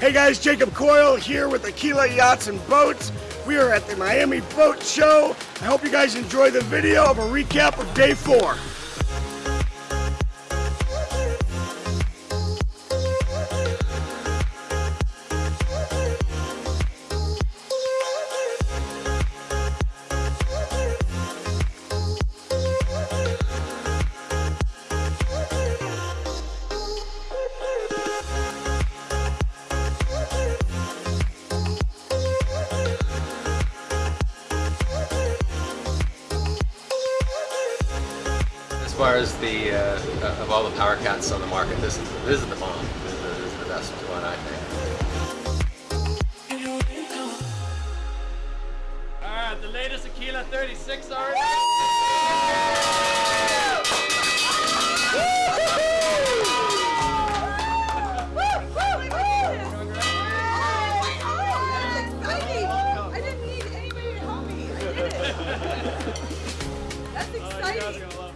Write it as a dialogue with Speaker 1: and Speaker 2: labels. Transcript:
Speaker 1: Hey guys, Jacob Coyle here with Aquila Yachts and Boats. We are at the Miami Boat Show. I hope you guys enjoy the video of a recap of day four.
Speaker 2: Far as the uh, of all the power cats on the market, this is this is the bomb. This is the, this is the best one, I think.
Speaker 3: Alright, the latest Aquila 36 already.
Speaker 4: I didn't need anybody to help me. I did it. That's exciting.
Speaker 3: are gonna love